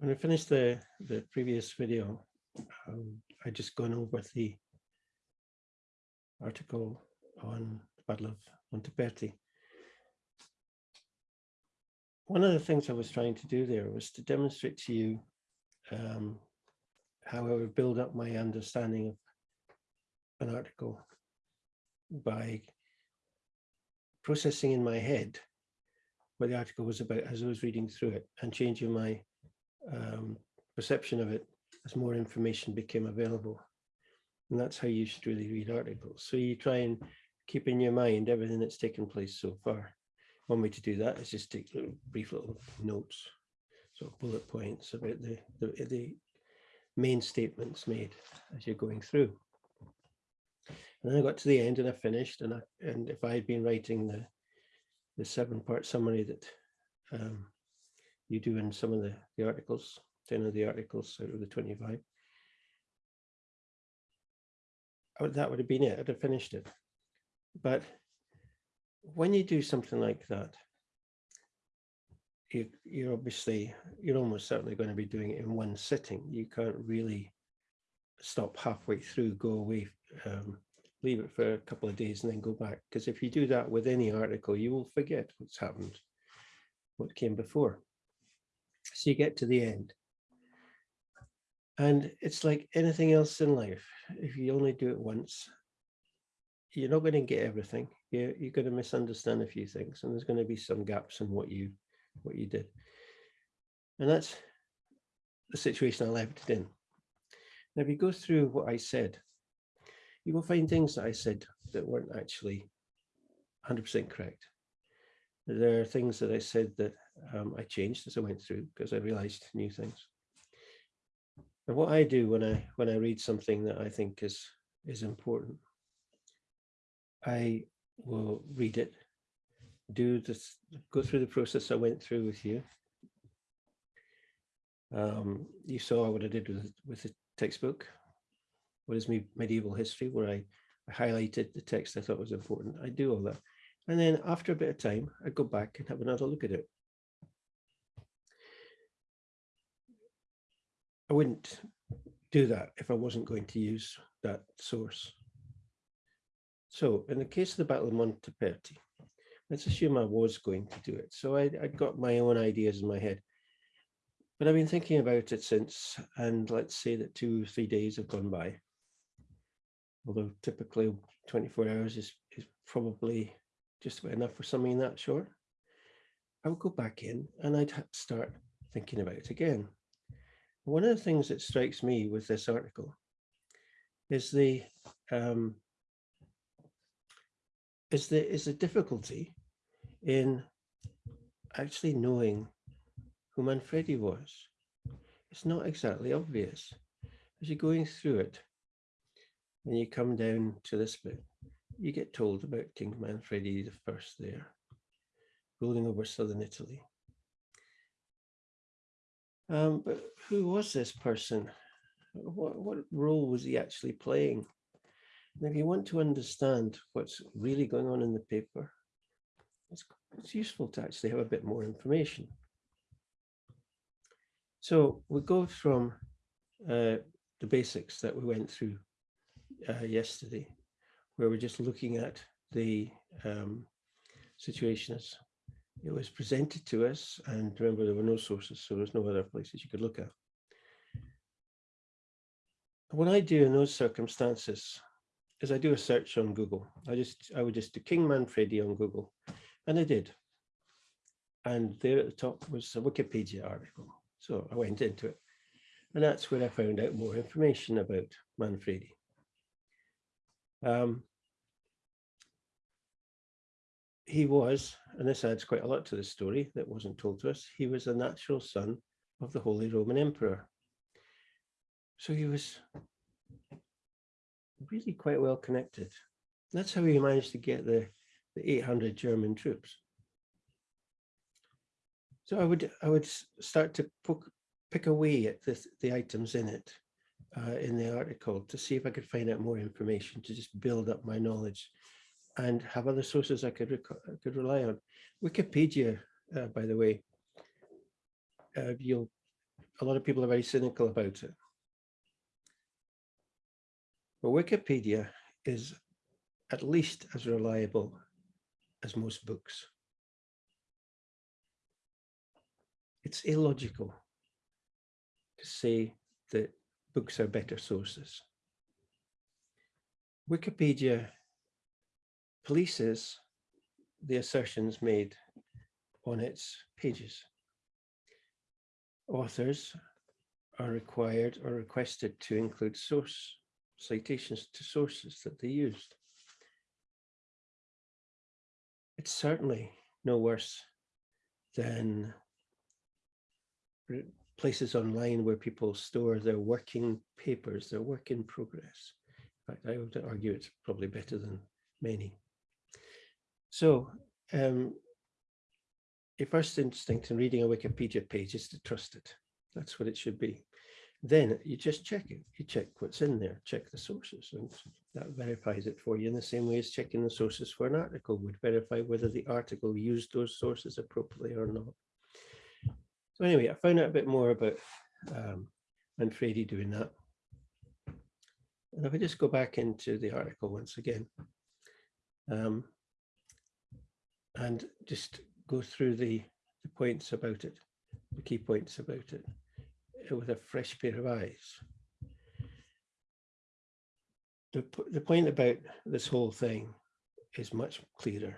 When I finished the, the previous video, um, I just gone over the article on the Battle of Montaperti. One of the things I was trying to do there was to demonstrate to you um, how I would build up my understanding of an article by processing in my head what the article was about as I was reading through it and changing my um, perception of it as more information became available. And that's how you should really read articles. So you try and keep in your mind everything that's taken place so far. One way to do that is just take little brief little notes, sort of bullet points about the, the, the main statements made as you're going through. And then I got to the end and I finished and I, and if I had been writing the the seven part summary that um, you do in some of the, the articles, 10 of the articles out of the 25. Would, that would have been it, I'd have finished it. But when you do something like that, you, you're obviously, you're almost certainly going to be doing it in one sitting. You can't really stop halfway through, go away, um, leave it for a couple of days and then go back. Because if you do that with any article, you will forget what's happened, what came before. So you get to the end. And it's like anything else in life. If you only do it once, you're not going to get everything. You're, you're going to misunderstand a few things and there's going to be some gaps in what you what you did. And that's the situation I left it in. Now, if you go through what I said, you will find things that I said that weren't actually 100% correct. There are things that I said that um, I changed as I went through because I realized new things. And what I do when I when I read something that I think is is important, I will read it, do this, go through the process I went through with you. Um, you saw what I did with with the textbook what is me medieval history, where I, I highlighted the text I thought was important. I do all that. And then after a bit of time, I go back and have another look at it. I wouldn't do that if I wasn't going to use that source. So in the case of the Battle of Montaperti, let's assume I was going to do it. So I, I got my own ideas in my head. But I've been thinking about it since, and let's say that two, or three days have gone by although typically 24 hours is, is probably just about enough for something that short. I would go back in and I'd start thinking about it again. One of the things that strikes me with this article is the um, is the is the difficulty in actually knowing who Manfredi was. It's not exactly obvious. As you're going through it, and you come down to this bit, you get told about King Manfredi I there, ruling over southern Italy. Um, but who was this person? What, what role was he actually playing? And if you want to understand what's really going on in the paper, it's, it's useful to actually have a bit more information. So we go from uh, the basics that we went through uh, yesterday, where we're just looking at the um, situation as it was presented to us. And remember, there were no sources, so there's no other places you could look at. What I do in those circumstances is I do a search on Google. I just I would just do King Manfredi on Google, and I did. And there at the top was a Wikipedia article. So I went into it. And that's where I found out more information about Manfredi. Um, he was, and this adds quite a lot to the story that wasn't told to us, he was a natural son of the Holy Roman Emperor. So he was really quite well connected. That's how he managed to get the, the 800 German troops. So I would I would start to poke, pick away at the, the items in it uh, in the article to see if I could find out more information to just build up my knowledge and have other sources I could could rely on. Wikipedia, uh, by the way, uh, you'll a lot of people are very cynical about it. But Wikipedia is at least as reliable as most books. It's illogical to say that books are better sources. Wikipedia polices the assertions made on its pages. Authors are required or requested to include source citations to sources that they used. It's certainly no worse than places online where people store their working papers, their work in progress. In fact, I would argue it's probably better than many. So um, your first instinct in reading a Wikipedia page is to trust it. That's what it should be. Then you just check it. You check what's in there, check the sources, and that verifies it for you in the same way as checking the sources for an article would verify whether the article used those sources appropriately or not. So anyway, I found out a bit more about um, Manfredi doing that. And if I just go back into the article once again, um, and just go through the, the points about it, the key points about it, uh, with a fresh pair of eyes. The, the point about this whole thing is much clearer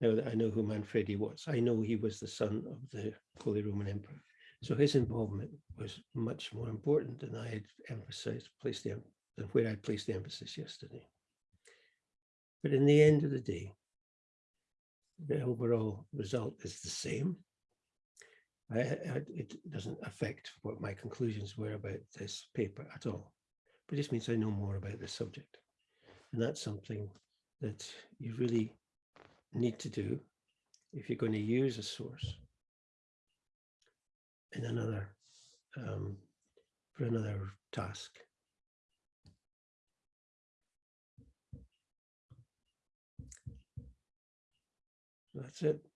now that I know who Manfredi was. I know he was the son of the Holy Roman Emperor. So his involvement was much more important than I had emphasized, placed the, than where I placed the emphasis yesterday. But in the end of the day, the overall result is the same. I, I, it doesn't affect what my conclusions were about this paper at all. But it just means I know more about the subject. And that's something that you really need to do if you're going to use a source in another um, for another task. That's it.